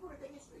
people in the history.